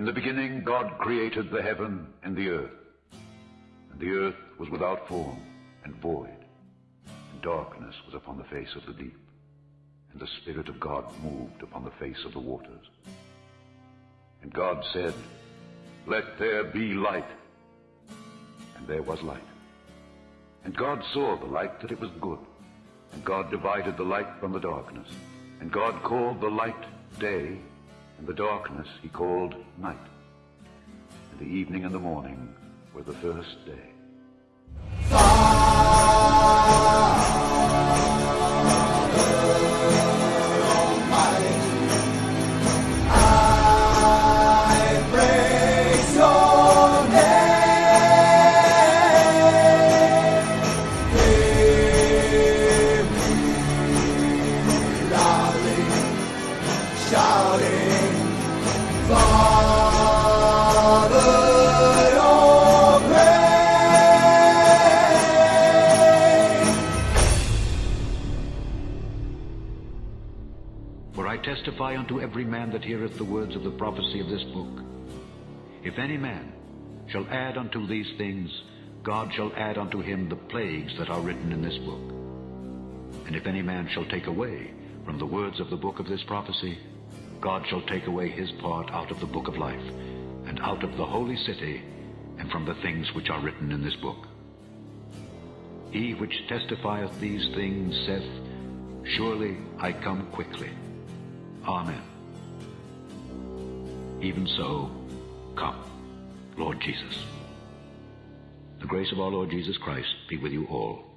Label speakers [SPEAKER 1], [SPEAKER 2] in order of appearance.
[SPEAKER 1] In the beginning God created the heaven and the earth. And the earth was without form and void, and darkness was upon the face of the deep. And the Spirit of God moved upon the face of the waters. And God said, Let there be light. And there was light. And God saw the light that it was good. And God divided the light from the darkness. And God called the light day, and the darkness he called night. And the evening and the morning were the first day.
[SPEAKER 2] I testify unto every man that heareth the words of the prophecy of this book. If any man shall add unto these things, God shall add unto him the plagues that are written in this book. And if any man shall take away from the words of the book of this prophecy, God shall take away his part out of the book of life, and out of the holy city, and from the things which are written in this book. He which testifieth these things saith, Surely I come quickly. Amen. Even so, come, Lord Jesus. The grace of our Lord Jesus Christ be with you all.